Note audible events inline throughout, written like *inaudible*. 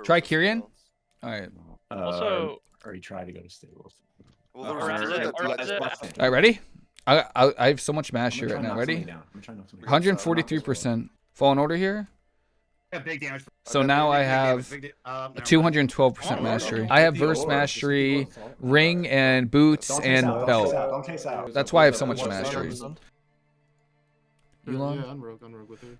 or Try was it something Kyrian? else? All right. Uh, Also, or he tried to go to stables. Well, there Or was is a- it- or a- is it- All right, ready? I, I, I have so much mastery I'm right now. try to knock Ready? somebody down. I'm trying to knock somebody down. 143%. Fallen Order here. Yeah, big damage. So Okay, now Big- I have big da- uh, never mind. 212% Oh, mastery. I have verse mastery, just keep going. ring, and boots, Don't and out, don't out, belt. Don't out. That's why I have so much What's mastery. that? Elon? Yeah, unrogue, unrogue with her.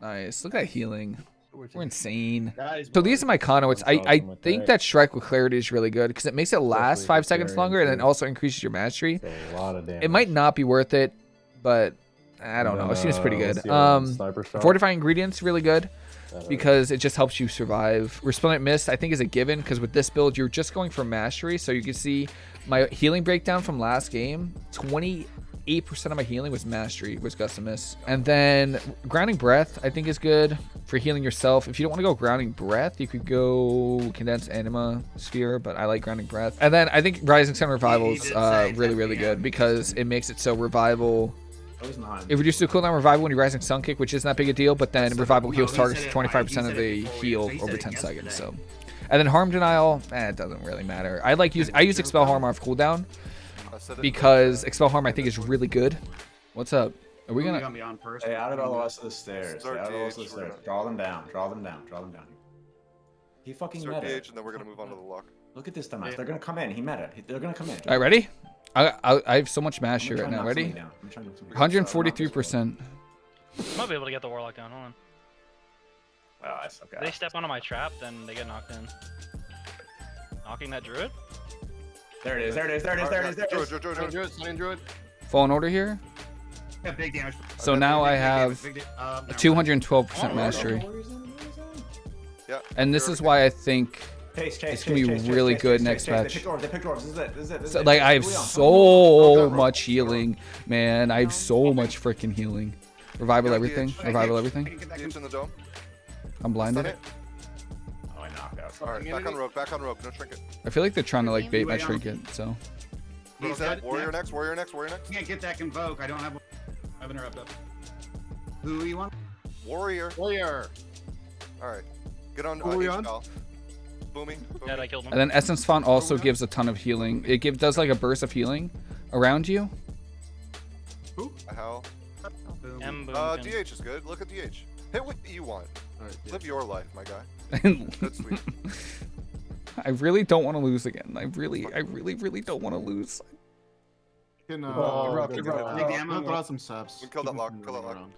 Nice. Look at that healing. We're insane. So these are my conduits. I, I think that strike with clarity is really good because it makes it last Especially five seconds Gary longer and then also increases your mastery. A lot of damage. It might not be worth it, but I don't know. It seems pretty good. what's the other one? Um, Sniper shot? fortifying ingredients really good because it just helps you survive. Resplendent mist I think is a given because with this build you're just going for mastery. So you can see my healing breakdown from last game. 28% of my healing was mastery was gustum. And then grounding breath I think is good for healing yourself. If you don't want to go grounding breath, you could go Condensed anima sphere, but I like grounding breath. And then I think rising sun revival is uh, really really good because it makes it so revival he's not. it reduces the cooldown revival when you're rising sun kick, which isn't that big a deal, but then revival heals targets 25% of the it before we- heal over 10 seconds. So, and then harm denial, eh, it doesn't really matter. I like use I use expel harm off cooldown I said it- because expel harm I think is really good. What's up? Are we gonna? got me on first? Stay out of all the rest of the stairs. Out of the rest of the stairs. Draw them down. Draw them down. Draw them down. He fucking Start meta. DH and then we're gonna move on to the lock. Look at this dumbass. They're gonna come in. He met it. They're gonna come in. All right, ready? I, I I have so much I'm gonna mastery try right now. Ready? somebody down. I'm trying to knock somebody down. 143%. I might be able to get the warlock down. Hold on. Oh, okay. If they step onto my trap, then they get knocked in. Knocking that druid? There it is. There it is. There it is. There it is. There it Druid. Druid, Druid, Druid. druid, slain druid. Fallen Order here. Yeah, big damage. So Okay, now Big I damage, have big da- uh, never mind. 212% mastery, Yeah. and this is why I think Chase, chase, It's gonna be chase, chase, really chase, good chase, next chase, chase. match. They picked orbs. They picked orbs. This is it. This is it. This So, like I have Leon, come on. so Go, go, much healing, man. I have so much freaking healing. Revival everything. Revival everything. can get that DH in the dome. I'm Stun blinded. Alright, back on rogue, back on rogue, no trinket. I feel like they're trying to like bait my Wait, trinket. So He's Rogue, dead. Warrior next. next, warrior next, warrior next. Can't get that convoke. I don't have. I have interrupt up. Who you want? Warrior. Warrior. Alright. Get on Who uh, are we H on? Cal. Booming. Yeah. I killed him. and then essence font also gives a ton of healing. It give, does like a burst of healing around you. How? Boom. M boom. Uh, DH is good. Look at DH. Hit what you want. Alright, yeah. Live your life, my guy. And Good sweet. *laughs* I really don't want to lose again. I really, I really, really don't want to lose. Can, uh, Oh, rough, good rough, job. rough, Big damage. throw out some saps. We killed that lock, them kill that lock. around.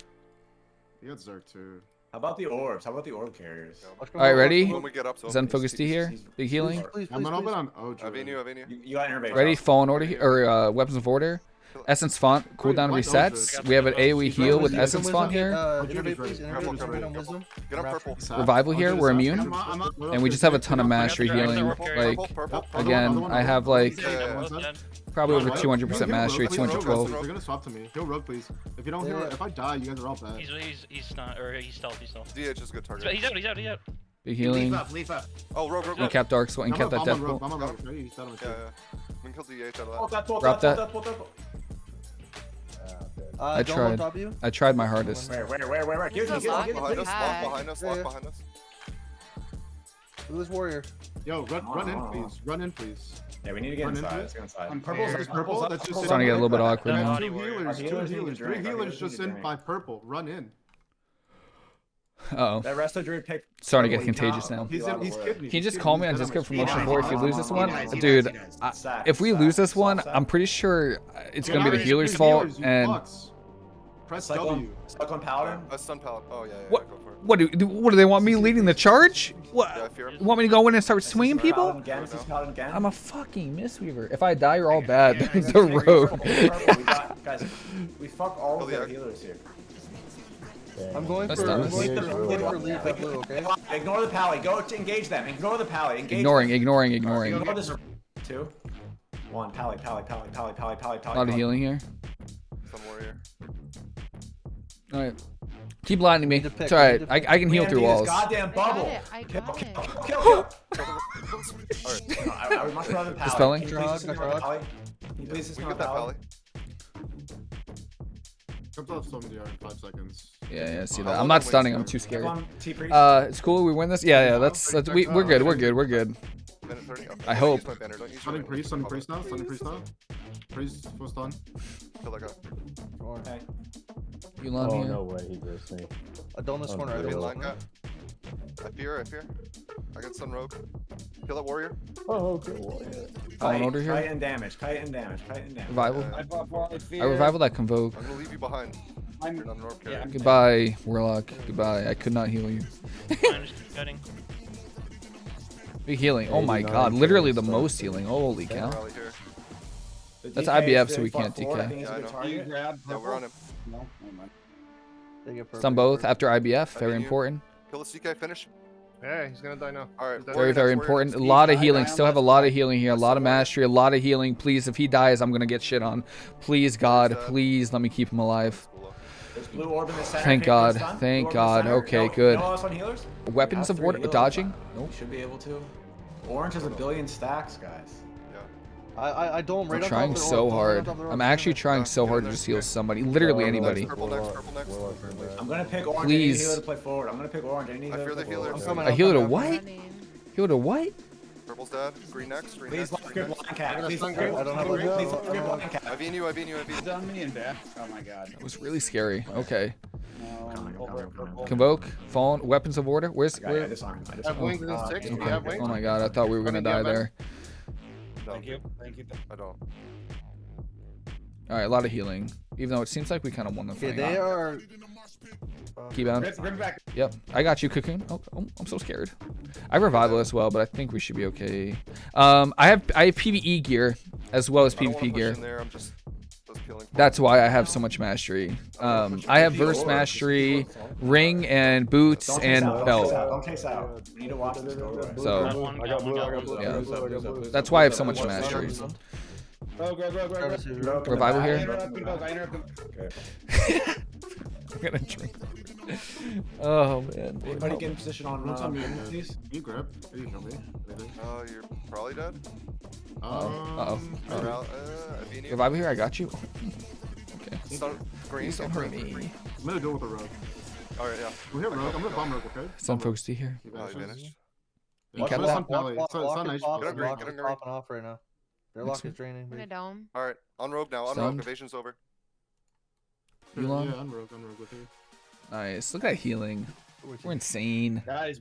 You got Zerg too. How about the orbs? How about the orb carriers? All right, ready? When we get up, so Zen focus D here. Big healing. I'm gonna open on Ojo. Avenu, Avenu. You, you got innervation. Ready? Fallen Order or uh, weapons of order. Essence font cooldown why resets. We have an AOE heal with Essence font here. Uh, Innervate, please, innervate, Careful, on wisdom. Get on purple. Revival here, we're immune. I'm on, I'm on. And we just have a ton of mastery I got the healing. Like again, I have like Yeah, yeah, Both dead. probably over 200% mastery, rogue, please, rogue, 212. They're gonna swap to me. Heal rogue, please. If you don't heal, Yeah, yeah. if I die, you guys are all bad. He's he's he's not or he's stealth. He's stealth. DH is a good target. he's out. He's out. He's out. Big Leaf healing. up, leaf up. Oh, rogue, rogue, rogue. Incap dark soul, I'm incap that death rogue, bolt. I'm on rogue. Ready? He's dead on my Yeah, shit. yeah. We can kill DH out Pull of that, pull Drop that, Uh, I Dome tried. on top of you. I tried my hardest. Where, where, where, where, where? Give me, He's give me, a give that. me, Behind us, please. lock behind us, Yeah, lock yeah. behind us. Who is warrior? Yo, run, run in, Oh. please. Run in, please. Yeah, we need to get Run into inside. it. Let's get inside. I'm Purple's Fair. is purple. That's just It's starting to get a little bit awkward That's now. Body two warrior. healers, Our two healers need to healers, three drink, our healers healers just need to in drink. by purple. Run in. Uh oh. That resto druid pick. Starting to get contagious now. He's a lot in, of he's kidding me. Can you just call me. me on He's dead Discord for motion shit. four if you lose this one? He does, he Dude, does, he does. I- if we lose this one. I'm pretty sure it's gonna be the healer's fault. And. Press Suck W. suck on paladin. A stun pallet. Oh, yeah, yeah. What- yeah, Go for it. what do, do what do they want me leading the charge? What? fear him. Want me to go in and start swinging people? Again. This is paladin again. I'm a fucking mistweaver. If I die, you're all bad. Yeah, yeah, the yeah, yeah, rogue. Purple, purple, we got, guys, we fuck all Kill of the healers here. I'm going That's for. I'm going This- for, for leave that blue. Okay. Ignore the pally. Go to engage them. Ignore the pally. Engage Ignoring, them. ignoring, ignoring. Ignore this. Two. One. Pally, pally, pally, pally, pally, pally, pally. A lot of healing here. Stun warrior. All right. Keep blinding me. Pick, It's all right. I. I can heal through walls. Goddamn I got bubble. it. I Kill, got kill, it. kill, kill. *laughs* Alright. No, I, I would much rather than pally. Dispelling? Can you please Drug, ignore the pally? Can you please We ignore the that pally? Pally. Comes off some DR in five seconds. Yeah, yeah, see that. I'm not stunning. I'm too scared. Everyone, T priest. Uh, it's cool. We win this. Yeah, yeah. That's, that's we, we're good. We're good. We're good. Minute 30. Okay, I hope. Use my banner. Don't Stunning priest, stunning oh, priest now, stunning priest now. Priest full stun. Feel like a okay. Yu'lon Oh here. no way, he just me. Adonis Oh, corner. good. Green Adonis line corner. cat. I fear, I fear. I got Sun Rogue. Kill that warrior. Oh, good warrior. Fallen Kite, Order here. Kite and damage. Kite and damage. Kite and damage. Revival. Uh, I I revival that convoke. I'm gonna leave you behind. I'm, You're not an orb yeah, carrier. I'm Goodbye, Warlock. Goodbye. I could not heal you. Fine, just keep cutting. *laughs* Big healing. Oh my god. Literally the most healing. Holy cow. rally here. The That's IBF, so we can't DK. it's Yeah, I good know. You grab Yeah, we're on him. No, never mind. Stun both after IBF. Very important. Kill the CK, finish. Yeah, he's gonna die now. Alright, Very, very next, important. A lot of healing. Still have a lot of healing here. A lot of mastery. A lot of healing. Please, if he dies, I'm gonna get shit on. Please, God. Please let me keep him alive. Blue orb in the. Thank Can you put a God, thank Blue orb in the God. Okay, No- good. No else on healers? Weapons of three water. Dodging? Nope. You should be able to. Orange has a billion stacks, guys. I, I, I don't I'm right trying so orb, don't right hard. on top of the orb, I'm actually trying so hard to just heal somebody. Literally anybody. Purple next, Warlock- purple next. Warlock and I'm gonna pick orange. Please. I need healer to play forward. I'm gonna pick orange. I need a I healer fear to the play I'm coming, A I'm healer to what? Healer to what? Purple's dead. Green next, green Please next, lock green next. cat. Please lock your green. I don't have a Please lock your I don't I've been you, I've been you, I've been He's on me and back. Oh my god. That was really scary. Okay. No, Coming, over coming, at coming. purple. Convoke. Fallen. Weapons of order. Where's Yeah, yeah, where? disarm. I Have disarm. wings in six. okay. Do you have wings? Oh my god, I thought we were gonna die man. there. No, Thank you. Thank you. I don't. Alright, a lot of healing. Even though it seems like we kind of won the Okay, fight. they are. Keep on. Rip, rip back. Yep, I got you, Cocoon. Oh, oh, I'm so scared. I have revival as well, but I think we should be okay. Um, I have I have PVE gear as well as I don't wanna PvP gear. there, I'm just, just killing. That's why I have so much mastery. Um, I have verse mastery, ring, and boots and out, Don't chase belt. out. Don't chase out. We need to watch this go. guys. *laughs* So- I got to Rogue the here? I'm gonna drink. Oh man. Anybody get in position on What's uh, on me? pin, please? Can you grab? Can you show me? Anything? Uh, you're probably dead. Uh-oh. Um, Uh-oh. Ral- uh, I've been you. Revival here, I got you. Okay. *laughs* Stun, green, Please don't green, hurt green, me. green. I'm gonna do it with a rogue. Alright, yeah. We hit rogue. I'm gonna bomb rogue, okay? Some Bomb rogue. folks do here. He Oh, he vanishes. vanished. Yeah, You kept so that? Sun Pally. Lock, Sun- lock Sun is Ice- popping, Get him green, lock get is him green. popping off right now. Their lock is draining. I'm in a big. dome. Alright, on rogue now, on Stunned. rogue. Evasion's over. Yu'lon? Yeah, I'm rogue. I'm rogue with you. Nice. Look at that healing. We're insane. Guys,